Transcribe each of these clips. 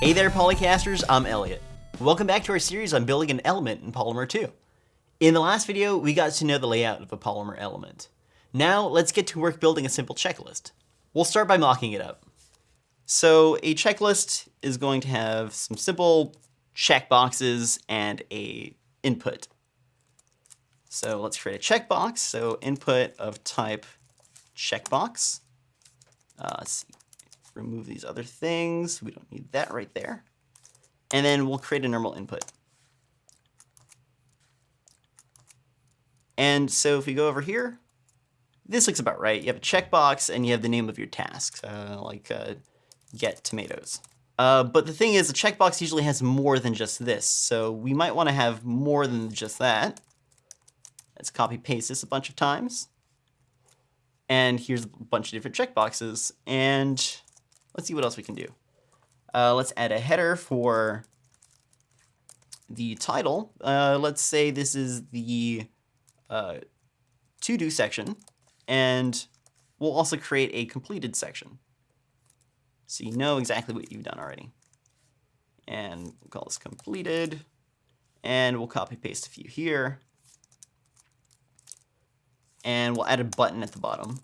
Hey there Polycasters, I'm Elliot. Welcome back to our series on building an element in Polymer 2. In the last video, we got to know the layout of a Polymer element. Now, let's get to work building a simple checklist. We'll start by mocking it up. So a checklist is going to have some simple checkboxes and a input. So let's create a checkbox. So input of type checkbox. Uh, let's see. Remove these other things. We don't need that right there. And then we'll create a normal input. And so if we go over here, this looks about right. You have a checkbox and you have the name of your task, uh, like uh, get tomatoes. Uh, but the thing is, a checkbox usually has more than just this, so we might want to have more than just that. Let's copy paste this a bunch of times. And here's a bunch of different checkboxes, and let's see what else we can do. Uh, let's add a header for the title. Uh, let's say this is the uh, to-do section, and we'll also create a completed section. So you know exactly what you've done already. And we'll call this completed. And we'll copy paste a few here. And we'll add a button at the bottom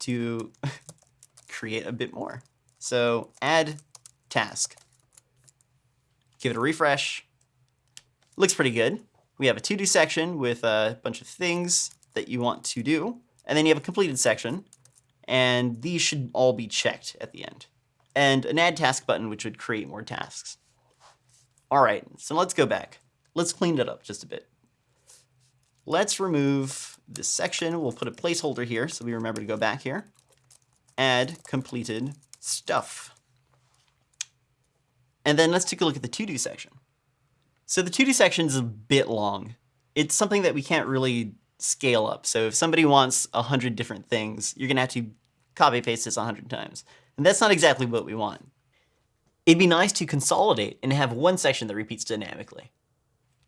to create a bit more. So add task. Give it a refresh. Looks pretty good. We have a to-do section with a bunch of things that you want to do. And then you have a completed section. And these should all be checked at the end and an add task button, which would create more tasks. All right, so let's go back. Let's clean it up just a bit. Let's remove this section. We'll put a placeholder here so we remember to go back here. Add completed stuff. And then let's take a look at the to-do section. So the to-do section is a bit long. It's something that we can't really scale up. So if somebody wants a hundred different things, you're gonna have to copy paste this a hundred times. And that's not exactly what we want. It'd be nice to consolidate and have one section that repeats dynamically.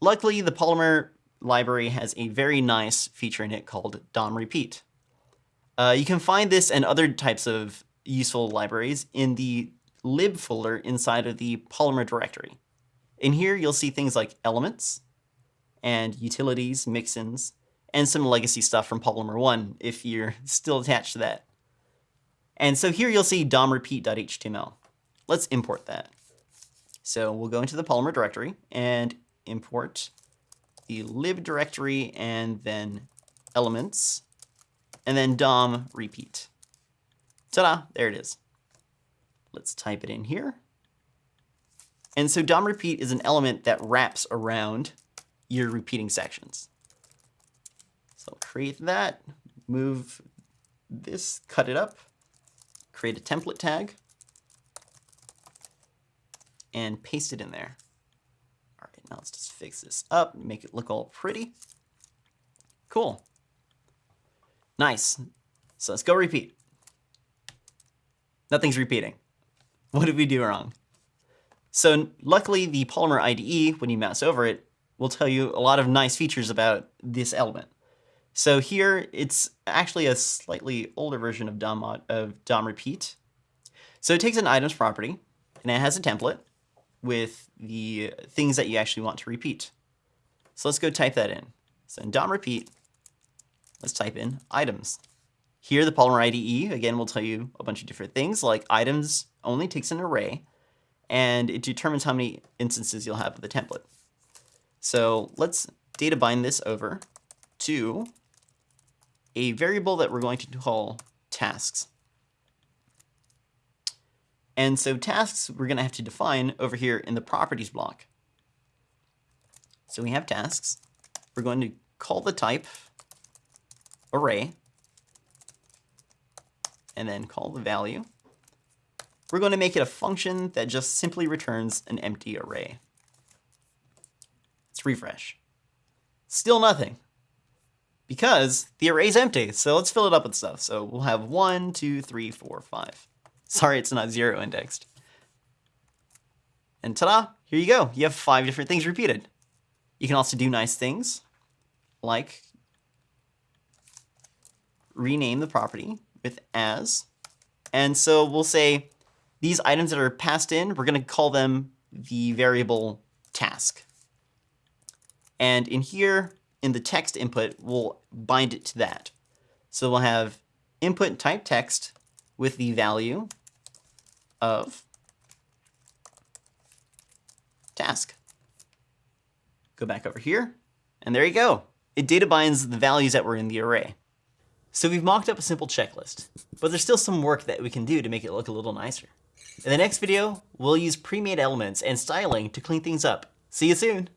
Luckily, the Polymer library has a very nice feature in it called DOM repeat. Uh, you can find this and other types of useful libraries in the lib folder inside of the Polymer directory. In here, you'll see things like elements and utilities, mixins, and some legacy stuff from Polymer 1 if you're still attached to that. And so here you'll see domrepeat.html. Let's import that. So we'll go into the Polymer directory and import the lib directory and then elements and then dom repeat. Ta-da, there it is. Let's type it in here. And so dom repeat is an element that wraps around your repeating sections. So I'll create that, move this, cut it up, create a template tag, and paste it in there. All right, now let's just fix this up, make it look all pretty. Cool. Nice. So let's go repeat. Nothing's repeating. What did we do wrong? So luckily the Polymer IDE, when you mouse over it, will tell you a lot of nice features about this element. So here it's actually a slightly older version of DOM, of DOM repeat. So it takes an items property and it has a template with the things that you actually want to repeat. So let's go type that in. So in DOM repeat, let's type in items. Here the Polymer IDE, again, will tell you a bunch of different things like items only takes an array and it determines how many instances you'll have of the template. So let's data bind this over to a variable that we're going to call tasks. And so tasks we're going to have to define over here in the properties block. So we have tasks. We're going to call the type array and then call the value. We're going to make it a function that just simply returns an empty array. Let's refresh. Still nothing because the array is empty. So let's fill it up with stuff. So we'll have one, two, three, four, five. Sorry, it's not zero indexed. And ta-da, here you go. You have five different things repeated. You can also do nice things like rename the property with as. And so we'll say these items that are passed in, we're going to call them the variable task. And in here, in the text input, we'll bind it to that. So we'll have input type text with the value of task. Go back over here, and there you go. It data binds the values that were in the array. So we've mocked up a simple checklist, but there's still some work that we can do to make it look a little nicer. In the next video, we'll use pre-made elements and styling to clean things up. See you soon!